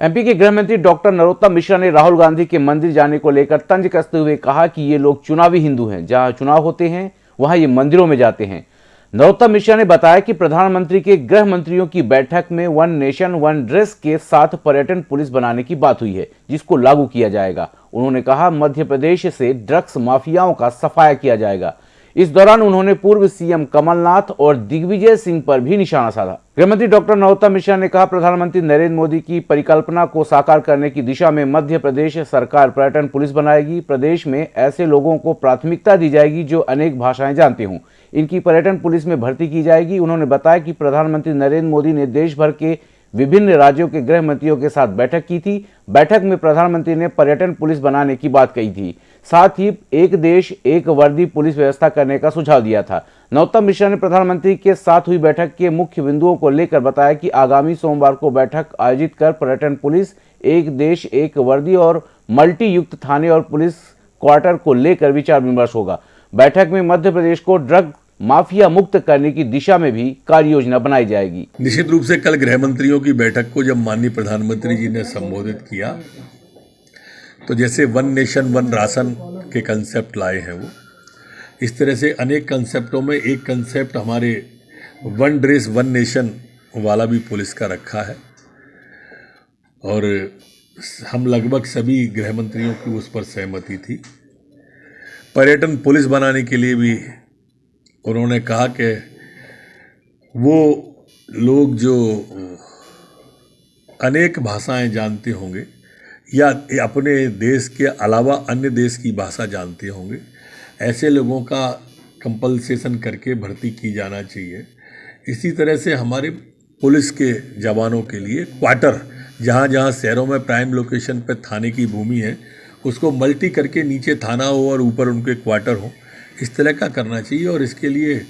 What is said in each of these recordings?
MP के गृह मंत्री डॉक्टर नरोत्तम मिश्रा ने राहुल गांधी के मंदिर जाने को लेकर तंज कसते हुए कहा कि ये लोग चुनावी हिंदू हैं। जहाँ चुनाव होते हैं, वहाँ ये मंदिरों में जाते हैं। नरोत्तम मिश्रा ने बताया कि प्रधानमंत्री के गृह मंत्रियों की बैठक में वन नेशन, वन ड्रेस के साथ पर्यटन पुलिस बनाने की बात हुई है, जिसको लागू किया जाएगा। उन्होंने कहा, मध्य प्रदेश से ड्रग्स माफियाओं का सफाया किया जाएगा। इस दौरान उन्होंने पूर्व सीएम कमलनाथ और दिग्विजय सिंह पर भी निशाना साधा। गृहमंत्री डॉक्टर नरोत्तम मिश्रा ने कहा, प्रधानमंत्री नरेंद्र मोदी की परिकल्पना को साकार करने की दिशा में मध्य प्रदेश सरकार पर्यटन पुलिस बनाएगी। प्रदेश में ऐसे लोगों को प्राथमिकता दी जाएगी जो अनेक भाषाएँ जानते हों। इनकी पर्यटन पुलिस में भर्ती की जाएगी। उन्होंने बताया कि प्रधानमंत्री नरेंद्र मोदी ने देश भर के विभिन्न राज्यों के गृह मंत्रियों के साथ बैठक की थी। बैठक में प्रधानमंत्री ने पर्यटन पुलिस बनाने की बात कही थी। साथ ही एक देश, एक वर्दी पुलिस व्यवस्था करने का सुझाव दिया था। नौतम मिश्रा ने प्रधानमंत्री के साथ हुई बैठक के मुख्य बिंदुओं को लेकर बताया कि आगामी सोमवार को बैठक आयोजित कर पर्यटन पुलिस, एक देश, एक वर्दी और मल्टी युक्त थाने और पुलिस क्वार्टर को लेकर विचार विमर्श होगा। बैठक में मध्य प्रदेश को ड्रग माफिया मुक्त करने की दिशा में भी कार्य योजना बनाई जाएगी। निश्चित रूप से कल गृह मंत्रियों की बैठक को जब माननीय प्रधानमंत्री जी ने संबोधित किया तो जैसे वन नेशन, वन राशन के कंसेप्ट लाए हैं वो। इस तरह से अनेक कंसेप्टों में एक कंसेप्ट हमारे वन ड्रेस, वन नेशन वाला भी पुलिस का रखा है। और हम लगभग सभी गृह मंत्रियों की उस पर सहमति थी। पर्यटन पुलिस बनाने के लिए भी उन्होंने कहा कि वो लोग जो अनेक भाषाएँ जानते होंगे या अपने देश के अलावा अन्य देश की भाषा जानते होंगे। ऐसे लोगों का कंपलसेशन करके भर्ती की जाना चाहिए। इसी तरह से हमारे पुलिस के जवानों के लिए क्वार्टर जहाँ जहाँ शहरों में प्राइम लोकेशन पर थाने की भूमि है, उसको मल्टी करके नीचे थाना हो और ऊपर उनके क्वार्टर हो, इस तरह का करना चाहिए और इसके लिए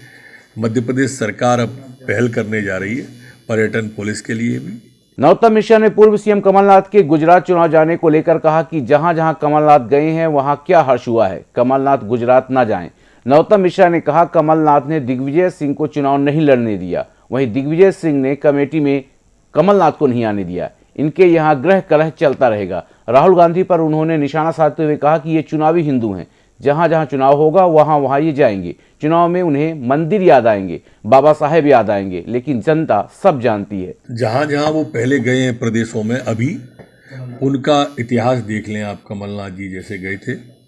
मध्य प्रदेश सरकार अब पहल करने जा रही है, पर्यटन पुलिस के लिए भी। नरोत्तम मिश्रा ने पूर्व सीएम कमलनाथ के गुजरात चुनाव जाने को लेकर कहा कि जहाँ जहाँ कमलनाथ गए हैं, वहाँ क्या हर्ष हुआ है? कमलनाथ गुजरात न जाएँ। नरोत्तम मिश्रा ने कहा, कमलनाथ ने दिग्विजय सिंह को चुनाव नहीं लड़ने दिया। वहीं दिग्विजय सिंह ने कमेटी में कमलनाथ को नहीं आने दिया। इनके यहाँ ग्रह कलह चलता रहेगा। राहुल गांधी पर उन्होंने निशाना साधते हुए कहा कि ये चुनावी हिंदू हैं। जहाँ जहाँ चुनाव होगा, वहाँ वहाँ ये जाएँगे। चुनाव में उन्हें मंदिर याद आएँगे, बाबा साहेब याद आएँगे, लेकिन जनता सब जानती है। जहाँ जहाँ वो पहले गए हैं प्रदेशों में, अभी उनका इतिहास देख लें आप, कमलनाथ जी जैसे गए थे।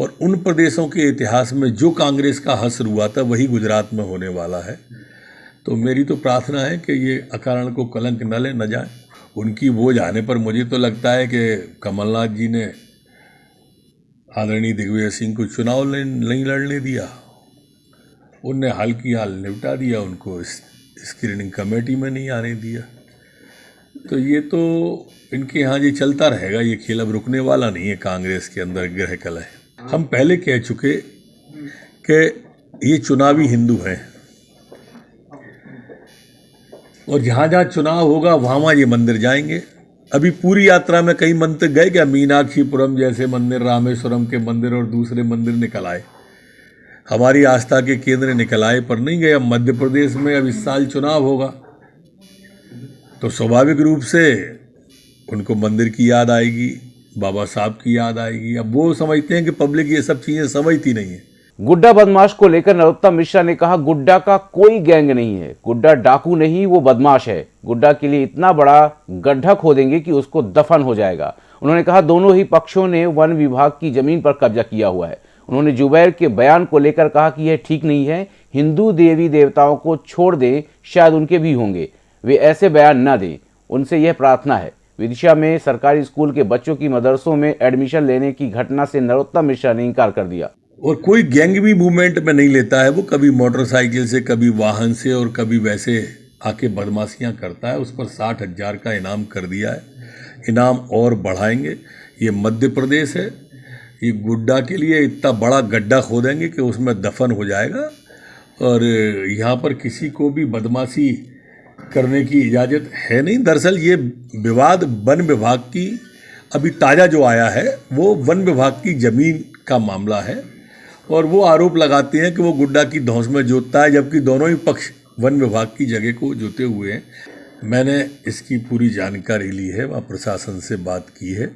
और उन प्रदेशों के इतिहास में जो कांग्रेस का हसर हुआ था, वही गुजरात में होने वाला है। तो मेरी तो प्रार्थना है कि ये अकारण को कलंक न ले, न जाए। उनकी वो जाने पर मुझे तो लगता है कि कमलनाथ जी ने आदरणीय दिग्विजय सिंह को चुनाव नहीं लड़ने दिया। उनने हाल की हाल निपटा दिया, उनको स्क्रीनिंग कमेटी में नहीं आने दिया। तो ये तो इनके यहाँ ये चलता रहेगा, ये खेल अब रुकने वाला नहीं है कांग्रेस के अंदर ग्रह कलह। हम पहले कह चुके कि ये चुनावी हिंदू हैं। और जहाँ जहाँ चुनाव होगा, वहाँ वहाँ ये मंदिर जाएँगे। अभी पूरी यात्रा में कई मंदिर गए क्या? मीनाक्षीपुरम जैसे मंदिर, रामेश्वरम के मंदिर और दूसरे मंदिर निकल आए। हमारी आस्था के केंद्र निकल आए, पर नहीं गए। अब मध्य प्रदेश में अब इस साल चुनाव होगा। तो स्वाभाविक रूप से उनको मंदिर की याद आएगी, बाबा साहब की याद आएगी। अब वो समझते हैं कि पब्लिक ये सब चीज़ें समझती नहीं है। गुड्डा बदमाश को लेकर नरोत्तम मिश्रा ने कहा, गुड्डा का कोई गैंग नहीं है। गुड्डा डाकू नहीं, वो बदमाश है। गुड्डा के लिए इतना बड़ा गड्ढा खोदेंगे कि उसको दफन हो जाएगा। उन्होंने कहा, दोनों ही पक्षों ने वन विभाग की ज़मीन पर कब्जा किया हुआ है। उन्होंने जुबैर के बयान को लेकर कहा कि यह ठीक नहीं है। हिंदू देवी देवताओं को छोड़ दें, शायद उनके भी होंगे। वे ऐसे बयान न दें। उनसे यह प्रार्थना है। विदिशा में सरकारी स्कूल के बच्चों की मदरसों में एडमिशन लेने की घटना से नरोत्तम मिश्रा ने इनकार कर दिया। और कोई गैंग भी मूवमेंट में नहीं लेता है, वो कभी मोटरसाइकिल से, कभी वाहन से और कभी वैसे आके बदमाशियाँ करता है। उस पर साठ हज़ार का इनाम कर दिया है। इनाम और बढ़ाएँगे। ये मध्य प्रदेश है। ये गुड्डा के लिए इतना बड़ा गड्ढा खोदेंगे कि उसमें दफन हो जाएगा। और यहाँ पर किसी को भी बदमाशी करने की इजाज़त है नहीं। दरअसल ये विवाद वन विभाग की अभी ताज़ा जो आया है, वो वन विभाग की ज़मीन का मामला है। और वो आरोप लगाते हैं कि वो गुड्डा की धौस में जोतता है, जबकि दोनों ही पक्ष वन विभाग की जगह को जोते हुए हैं। मैंने इसकी पूरी जानकारी ली है, वहाँ प्रशासन से बात की है।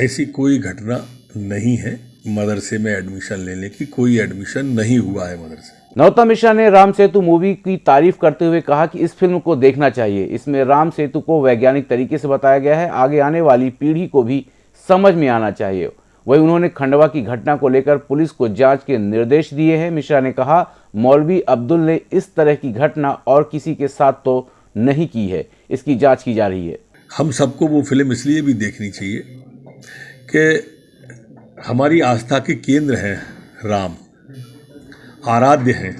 ऐसी कोई घटना नहीं है, मदरसे में एडमिशन लेने की कोई एडमिशन नहीं हुआ है मदरसे। नरोत्तम मिश्रा ने राम सेतु मूवी की तारीफ़ करते हुए कहा कि इस फ़िल्म को देखना चाहिए। इसमें राम सेतु को वैज्ञानिक तरीके से बताया गया है। आगे आने वाली पीढ़ी को भी समझ में आना चाहिए। वहीं उन्होंने खंडवा की घटना को लेकर पुलिस को जाँच के निर्देश दिए हैं। मिश्रा ने कहा, मौलवी अब्दुल ने इस तरह की घटना और किसी के साथ तो नहीं की है। इसकी जाँच की जा रही है। हम सबको वो फ़िल्म इसलिए भी देखनी चाहिए कि हमारी आस्था के केंद्र हैं राम, आराध्य हैं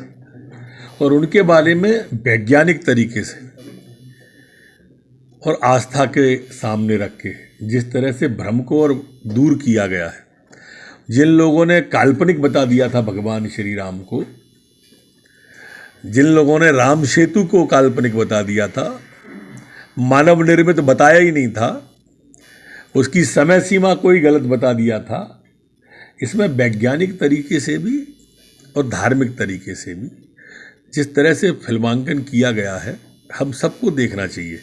और उनके बारे में वैज्ञानिक तरीके से और आस्था के सामने रख के। जिस तरह से भ्रम को और दूर किया गया है। जिन लोगों ने काल्पनिक बता दिया था भगवान श्री राम को, जिन लोगों ने राम सेतु को काल्पनिक बता दिया था, मानव निर्मित बताया ही नहीं था, उसकी समय सीमा कोई गलत बता दिया था, इसमें वैज्ञानिक तरीके से भी और धार्मिक तरीके से भी जिस तरह से फिल्मांकन किया गया है, हम सबको देखना चाहिए।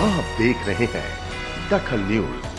आप देख रहे हैं दखल न्यूज़।